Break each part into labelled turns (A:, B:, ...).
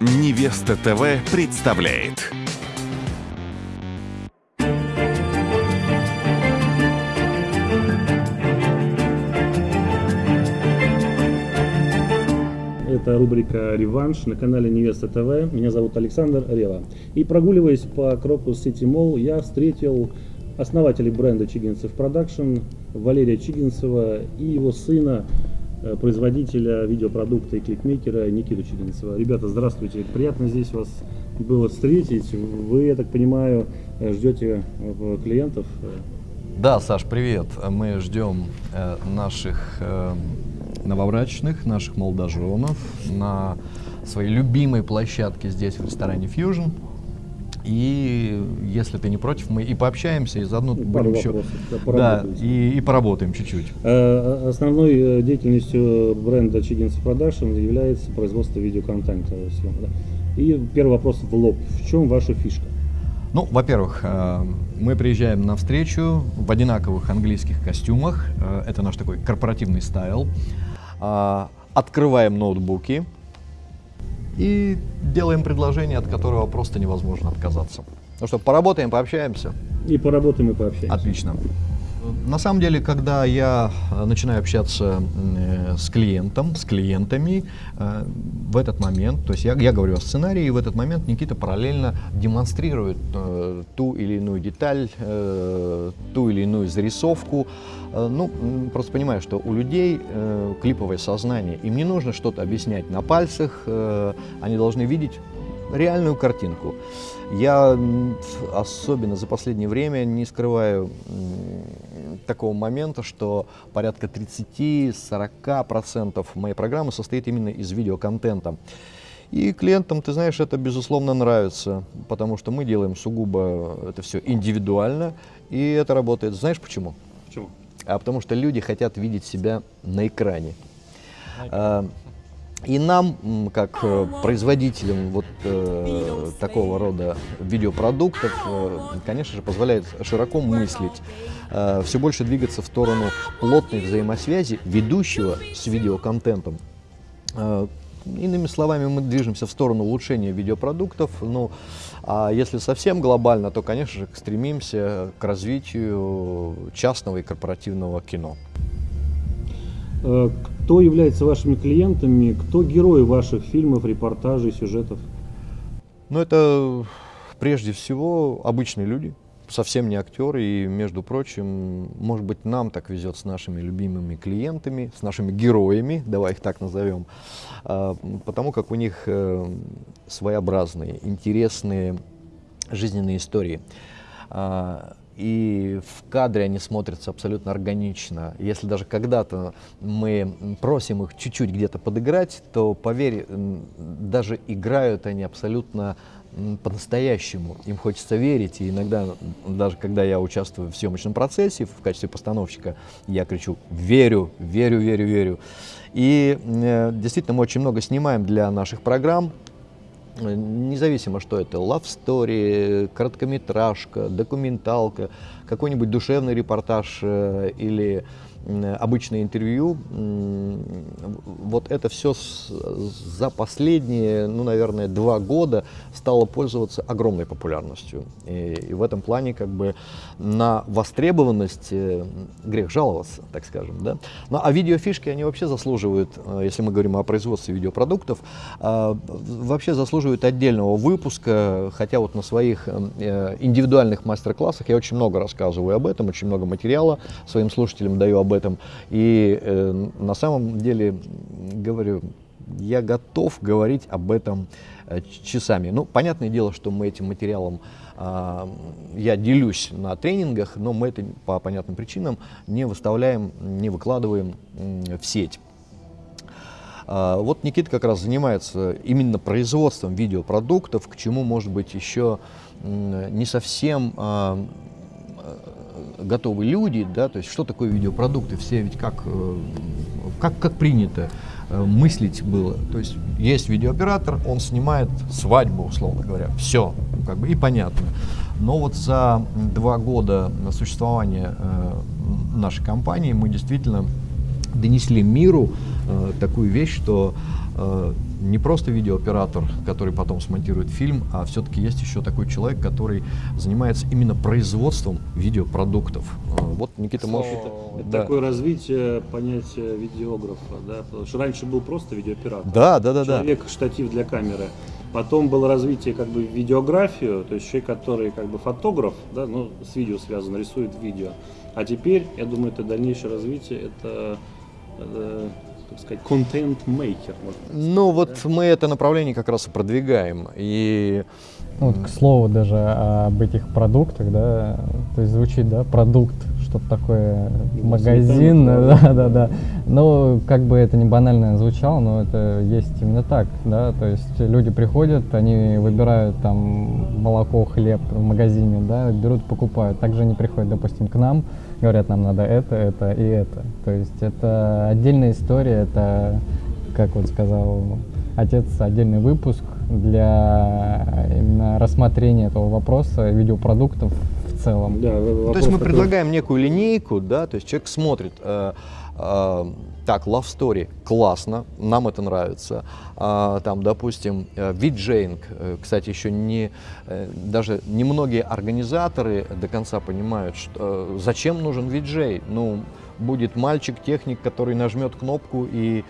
A: Невеста ТВ представляет.
B: Это рубрика «Реванш» на канале Невеста ТВ. Меня зовут Александр Рева. И прогуливаясь по Крокус Сити Молл, я встретил основателей бренда Чигинцев Production Валерия Чигинцева и его сына, производителя видеопродукта и клипмейкера Никиту Чигинцева. Ребята, здравствуйте. Приятно здесь вас было встретить. Вы, я так понимаю, э, ждете э, клиентов?
C: Да, Саш, привет. Мы ждем э, наших э, новобрачных, наших молодоженов на своей любимой площадке здесь, в ресторане Fusion. И если ты не против, мы и пообщаемся, и заодно
B: Ну,
C: будем еще...
B: вопросов, да,
C: Да, и, и поработаем чуть-чуть.
B: Э, Основной э, деятельностью бренда Чигинцев Production является производство видеоконтента. да. И первый вопрос в лоб. В чем ваша фишка?
C: Ну, во-первых, э, мы приезжаем на встречу в одинаковых английских костюмах. Это наш такой корпоративный style. Открываем ноутбуки и делаем предложение, от которого просто невозможно отказаться. Ну что, поработаем, пообщаемся?
B: И поработаем и пообщаемся.
C: Отлично. На самом деле, когда я э, начинаю общаться э, с клиентом, с клиентами, э, в этот момент, то есть я, я говорю о сценарии, и в этот момент Никита параллельно демонстрирует ту или иную деталь, ту или иную зарисовку. Ну, просто понимаю, что у людей клиповое сознание, им не нужно что-то объяснять на пальцах, они должны видеть реальную картинку. Я особенно за последнее время не скрываю такого момента, что порядка 30-40% моей программы состоит именно из видеоконтента. И клиентам, ты знаешь, это безусловно нравится, потому что мы делаем сугубо это все индивидуально, и это работает. Знаешь почему?
B: Почему?
C: а потому что люди хотят видеть себя на экране. А, И нам, как э, производителям вот э, такого рода видеопродуктов, э, конечно же, позволяет широко мыслить, все больше двигаться в сторону плотной взаимосвязи ведущего с видеоконтентом. Э, Иными словами, мы движемся в сторону улучшения видеопродуктов. Ну, а если совсем глобально, то, конечно же, стремимся к развитию частного и корпоративного кино.
B: Кто является вашими клиентами? Кто герои ваших фильмов, репортажей, сюжетов?
C: Но это прежде всего обычные люди, совсем не актеры. И, между прочим, может быть, нам так везет с нашими любимыми клиентами, с нашими героями, давай их так назовем, а, потому как у них э, своеобразные, интересные жизненные истории. И в кадре они смотрятся абсолютно органично. Если даже когда-то мы просим их чуть-чуть где-то подыграть, то, поверь, даже играют они абсолютно по-настоящему. Им хочется верить. И иногда, даже когда я участвую в съемочном процессе в качестве постановщика, я кричу «верю, верю, верю, верю». И э, действительно мы очень много снимаем для наших программ. Независимо, что это love story, короткометражка, документалка, какой-нибудь душевный репортаж э, или обычное интервью, вот это все за последние, ну, наверное, два года стало пользоваться огромной популярностью. И, и в этом плане как бы на востребованность э, грех жаловаться, так скажем. Да? Ну, а видеофишки, они вообще заслуживают, э, если мы говорим о производстве видеопродуктов, э, вообще заслуживают отдельного выпуска, хотя вот на своих э, индивидуальных мастер-классах я очень много рассказываю об этом, очень много материала своим слушателям даю об этом. И э, на самом деле говорю, я готов говорить об этом э, часами. Ну, понятное дело, что мы этим материалом а, я делюсь на тренингах, но мы это по понятным причинам не выставляем, не выкладываем в сеть. А, Вот Никита как раз занимается именно производством видеопродуктов, к чему, может быть, еще не совсем а, готовы люди, да, то есть что такое видеопродукты, все ведь как, э, как, как принято э, мыслить было, то есть есть видеооператор, он снимает свадьбу, условно говоря, все, как бы и понятно. Но вот за два года существования э, нашей компании мы действительно донесли миру такую вещь, что не просто видеооператор, который потом смонтирует фильм, а все-таки есть еще такой человек, который занимается именно производством видеопродуктов. Э, вот Никита может...
B: Это, это да. такое развитие понятия видеографа, да? Потому что раньше был просто видеооператор.
C: Да, да, да.
B: Человек, да. штатив для камеры. Потом было развитие как бы видеографию, то есть человек, который как бы фотограф, да, ну, с видео связан, рисует видео. А теперь, я думаю, это дальнейшее развитие, это, это так сказать, контент-мейкер.
C: Ну, вот да? мы это направление как раз и продвигаем. И
D: ну, вот, к слову, даже об этих продуктах, да, то есть звучит, да, продукт, что-то такое, магазин, да, да, да. Ну, как бы это не банально звучало, но это есть именно так, да, то есть люди приходят, они выбирают там молоко, хлеб в магазине, да, берут, покупают. Также они приходят, допустим, к нам, говорят, нам надо это, это и это. То есть это отдельная история, это, как вот сказал отец, отдельный выпуск для именно рассмотрения этого вопроса видеопродуктов в целом.
C: Да, то есть мы такой... предлагаем некую линейку, да, то есть человек смотрит, э, так, Love Story, классно, нам это нравится. А, там, допустим, э, виджейнг, э, кстати, еще не, э, даже немногие организаторы до конца понимают, что, зачем нужен виджей. Ну, будет мальчик-техник, который нажмет кнопку и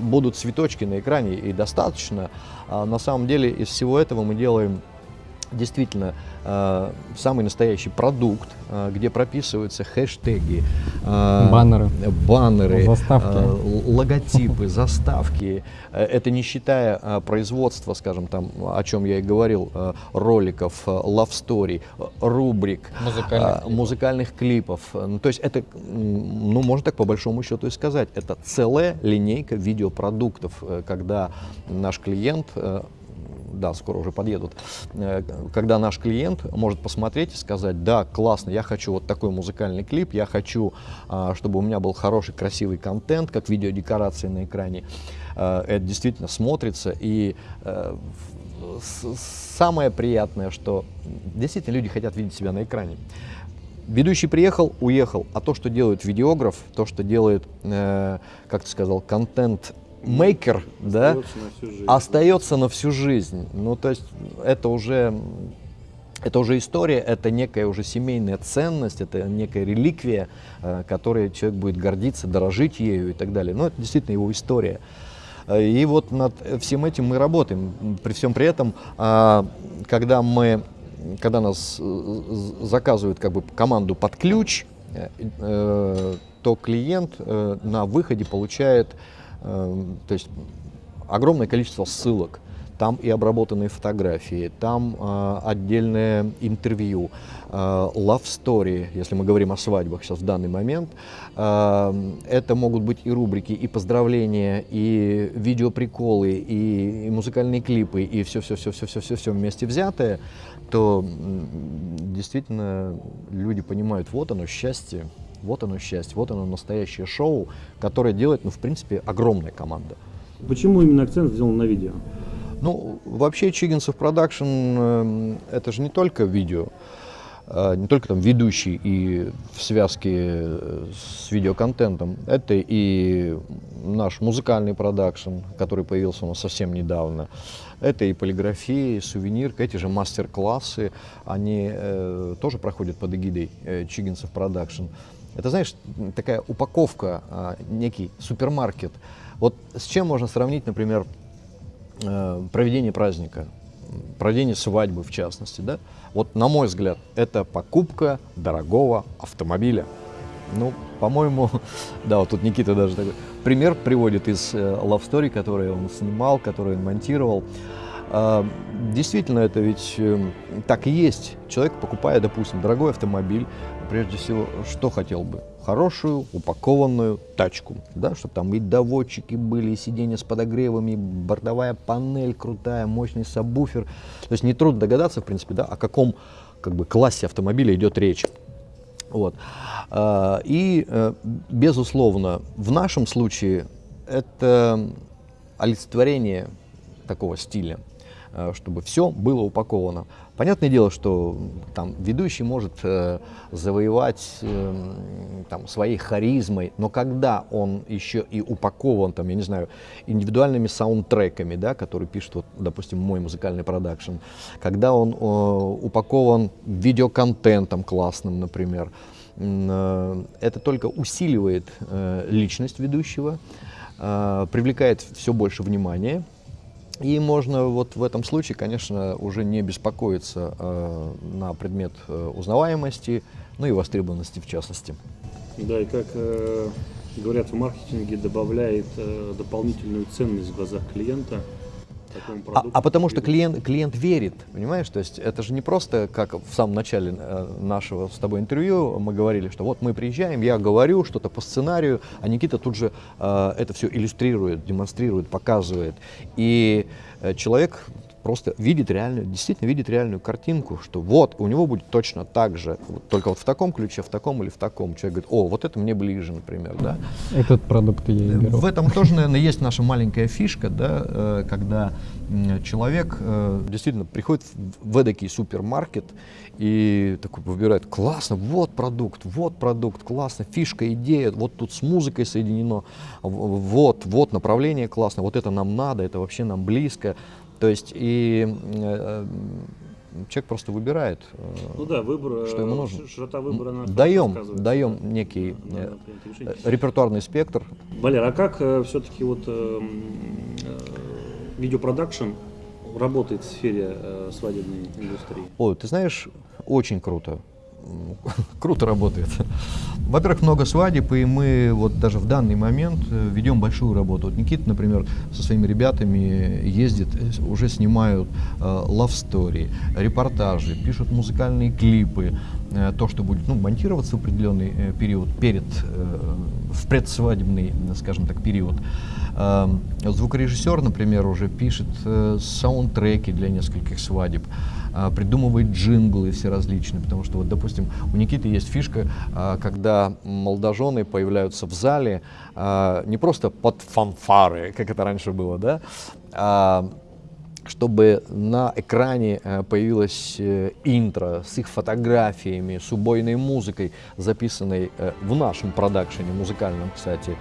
C: будут цветочки на экране, и достаточно. А на самом деле из всего этого мы делаем действительно э, самый настоящий продукт, э, где прописываются хэштеги,
D: э, баннеры,
C: баннеры
D: заставки.
C: Э, логотипы, заставки. Это не считая э, производства, скажем, там, о чем я и говорил, э, роликов, э, love story, рубрик,
D: музыкальных,
C: э, музыкальных клипов. Ну, то есть это, ну, можно так по большому счету и сказать, это целая линейка видеопродуктов, когда наш клиент да, скоро уже подъедут, э, когда наш клиент может посмотреть и сказать, да, классно, я хочу вот такой музыкальный клип, я хочу, а, чтобы у меня был хороший, красивый контент, как видеодекорации на экране. Э, это действительно смотрится, и э, самое приятное, что действительно люди хотят видеть себя на экране. Ведущий приехал, уехал, а то, что делает видеограф, то, что делает, э, как ты сказал, контент мейкер, да, на остается на всю жизнь. Ну, то есть это уже, это уже история, это некая уже семейная ценность, это некая реликвия, э, которой человек будет гордиться, дорожить ею и так далее. Но это действительно его история. Э, и вот над всем этим мы работаем. При всем при этом, а, когда мы, когда нас э, заказывают как бы команду под ключ, то клиент на выходе получает то есть огромное количество ссылок, там и обработанные фотографии, там э, отдельное интервью, э, love story, если мы говорим о свадьбах сейчас в данный момент. Э, это могут быть и рубрики, и поздравления, и видеоприколы, и, и музыкальные клипы, и все-все-все-все-все-все вместе взятое, то действительно люди понимают, вот оно счастье, вот оно счастье, вот оно настоящее шоу, которое делает, ну, в принципе, огромная команда.
B: Почему именно акцент сделан на видео?
C: Ну, вообще Чигинцев Продакшн э, это же не только видео, э, не только там ведущий и в связке э, с видеоконтентом, это и наш музыкальный продакшн, который появился у нас совсем недавно, это и полиграфия, и сувенирка, эти же мастер-классы, они э, тоже проходят под эгидой э, Чигинцев Продакшн. Это, знаешь, такая упаковка, а, некий супермаркет. Вот с чем можно сравнить, например, э, проведение праздника, проведение свадьбы в частности, да? Вот, на мой взгляд, это покупка дорогого автомобиля. Ну, по-моему, да, вот тут Никита даже такой пример приводит из э, Love Story, который он снимал, который он монтировал. А, действительно, это ведь эм, так и есть. Человек, покупая, допустим, дорогой автомобиль, прежде всего, что хотел бы? Хорошую, упакованную тачку, да, чтобы там и доводчики были, и сиденья с подогревами, бортовая панель крутая, мощный сабвуфер. То есть нетрудно догадаться, в принципе, да, о каком как бы, классе автомобиля идет речь. Вот. А, и, э, безусловно, в нашем случае это олицетворение такого стиля. э, чтобы все было упаковано. Понятное дело, что там ведущий может э, завоевать э, там, своей харизмой, но когда он еще и упакован, там, я не знаю, индивидуальными саундтреками, да, которые пишет, вот, допустим, мой музыкальный продакшн, когда он э, упакован видеоконтентом классным, например, э, это только усиливает э, личность ведущего, э, привлекает все больше внимания, и можно вот в этом случае, конечно, уже не беспокоиться э, на предмет э, узнаваемости, ну и востребованности в частности.
B: Да, и как э, говорят в маркетинге, добавляет э, дополнительную ценность в глазах клиента
C: А, а потому что клиент, клиент верит, понимаешь? То есть это же не просто, как в самом начале э, нашего с тобой интервью мы говорили, что вот мы приезжаем, я говорю что-то по сценарию, а Никита тут же э, это все иллюстрирует, демонстрирует, показывает. И э, человек просто видит реальную, действительно видит реальную картинку, что вот, у него будет точно так же, вот только вот в таком ключе, в таком или в таком. Человек говорит, о, вот это мне ближе, например, да.
D: Этот продукт я и беру.
C: В этом тоже, наверное, есть наша маленькая фишка, да, э, когда человек э, действительно приходит в эдакий супермаркет и такой выбирает, классно, вот продукт, вот продукт, классно, фишка, идея, вот тут с музыкой соединено, вот, вот направление классно, вот это нам надо, это вообще нам близко. То есть и э, э, человек просто выбирает. э,
B: Ну да, выбор,
C: что ему
B: э,
C: нужно.
B: широта выбора хорошо
C: даем, даем
B: да.
C: некий
B: Да,
C: э, э, репертуарный спектр,
B: Валер, а как все-таки вот э, э, видеопродакшн работает в сфере э, свадебной индустрии?
C: Ой, ты знаешь, очень круто. Круто работает. Во-первых, много свадеб, и мы вот даже в данный момент э, ведем большую работу. Вот Никита, например, со своими ребятами ездит, э, уже снимают э, love story, репортажи, пишут музыкальные клипы, э, то, что будет ну, монтироваться в определенный э, период перед, э, в предсвадебный, э, скажем так, период. Э, Звукорежиссер, например, уже пишет э, саундтреки для нескольких свадеб, придумывает джинглы все различные, потому что вот, допустим, у Никиты есть фишка, а, когда молодожены появляются в зале а, не просто под фанфары, как это раньше было, да, а чтобы на экране э, появилось э, интро с их фотографиями, с убойной музыкой, записанной э, в нашем продакшене, музыкальном, кстати.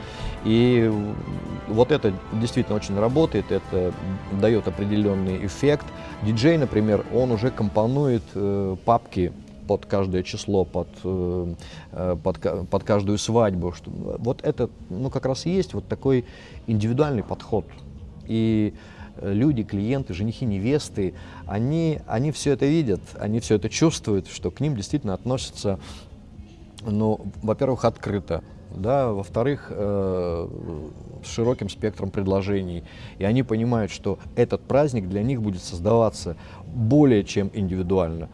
C: И вот это действительно очень работает, это дает определенный эффект. Диджей, например, он уже компонует папки под каждое число, под, под, под каждую свадьбу. Вот это, ну, как раз и есть вот такой индивидуальный подход. И люди, клиенты, женихи, невесты, они, они все это видят, они все это чувствуют, что к ним действительно относятся, ну, во-первых, открыто, да, во-вторых, э, с широким спектром предложений. И они понимают, что этот праздник для них будет создаваться более чем индивидуально.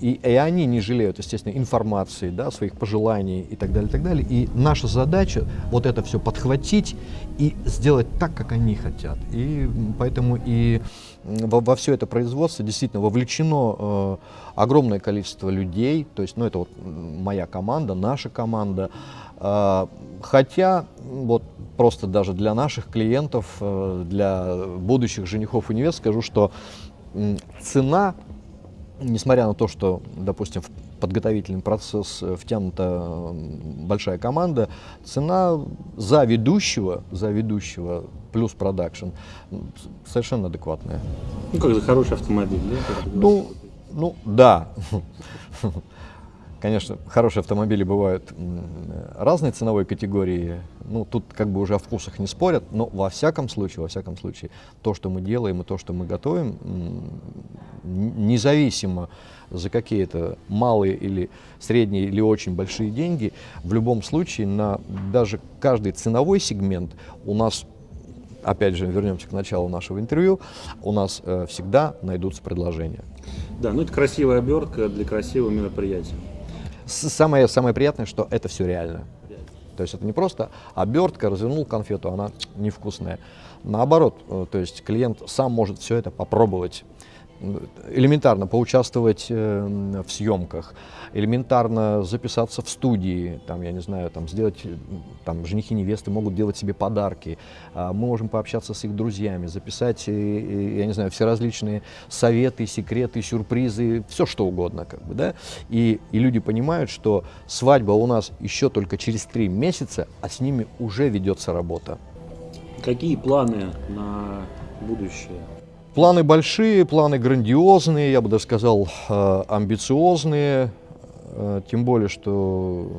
C: И, и они не жалеют, естественно, информации, да, своих пожеланий и так далее, и так далее. И наша задача вот это все подхватить и сделать так, как они хотят. И поэтому и во, во все это производство действительно вовлечено э, огромное количество людей. То есть, ну, это вот моя команда, наша команда. А, Хотя, вот просто даже для наших клиентов, э, для будущих женихов и невест скажу, что цена несмотря на то, что, допустим, в подготовительный процесс э, втянута большая команда, цена за ведущего, за ведущего плюс продакшн совершенно адекватная.
B: Ну, как за хороший автомобиль, да?
C: Ну, ну да. Конечно, хорошие автомобили бывают разной ценовой категории. Ну, тут как бы уже о вкусах не спорят, но во всяком случае, во всяком случае, то, что мы делаем и то, что мы готовим, независимо за какие-то малые или средние или очень большие деньги, в любом случае на даже каждый ценовой сегмент у нас опять же, вернемся к началу нашего интервью, у нас э, всегда найдутся предложения.
B: Да, ну это красивая обертка для красивого мероприятия.
C: Самое, самое приятное, что это все реально. То есть это не просто обертка, развернул конфету, она невкусная. Наоборот, э, то есть клиент сам может все это попробовать. Элементарно поучаствовать э, в съемках, элементарно записаться в студии, там, я не знаю, там, сделать, э, там, женихи невесты могут делать себе подарки, а мы можем пообщаться с их друзьями, записать, э, я не знаю, все различные советы, секреты, сюрпризы, все что угодно, как бы, да, и, и люди понимают, что свадьба у нас еще только через три месяца, а с ними уже ведется работа.
B: Какие планы на будущее?
C: Планы большие, планы грандиозные, я бы даже сказал, э, амбициозные. Э, Тем более, что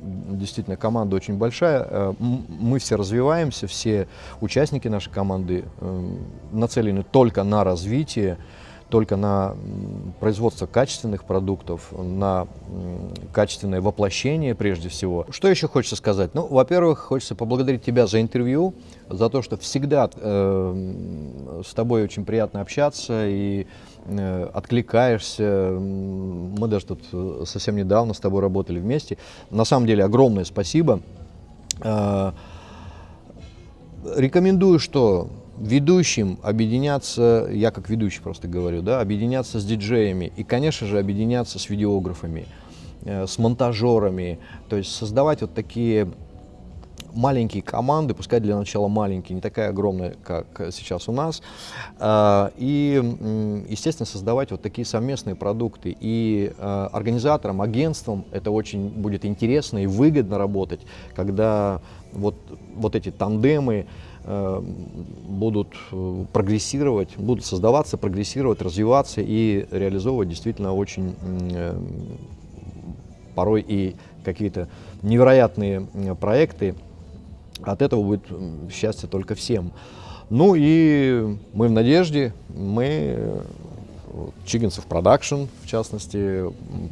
C: действительно команда очень большая. Э, Мы все развиваемся, все участники нашей команды нацелены только на развитие, только на производство качественных продуктов, на качественное воплощение прежде всего. Что еще хочется сказать? Ну, во-первых, хочется поблагодарить тебя за интервью, за то, что всегда э, с тобой очень приятно общаться и э, откликаешься. Мы даже тут э, совсем недавно с тобой работали вместе. На самом деле огромное спасибо. Э, Рекомендую, что ведущим объединяться, я как ведущий просто говорю, да, объединяться с диджеями и, конечно же, объединяться с видеографами, э, с монтажерами, то есть создавать вот такие маленькие команды, пускай для начала маленькие, не такая огромная, как сейчас у нас, а, и, естественно, создавать вот такие совместные продукты. И а, организаторам, агентствам это очень будет интересно и выгодно работать, когда вот, вот эти тандемы э, будут э, прогрессировать, будут создаваться, прогрессировать, развиваться и реализовывать действительно очень э, порой и какие-то невероятные проекты. От этого будет счастье только всем. Ну и мы в надежде, мы, э, Чигинцев Продакшн, в частности,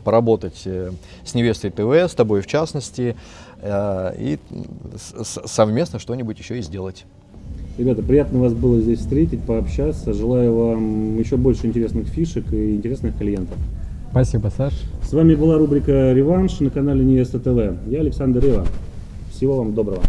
C: поработать э, с Невестой ТВ, с тобой в частности, э, и совместно что-нибудь еще и сделать.
B: Ребята, приятно вас было здесь встретить, пообщаться. Желаю вам еще больше интересных фишек и интересных клиентов.
D: Спасибо, Саш.
B: С вами была рубрика «Реванш» на канале Невеста ТВ. Я Александр Рева. Всего вам доброго.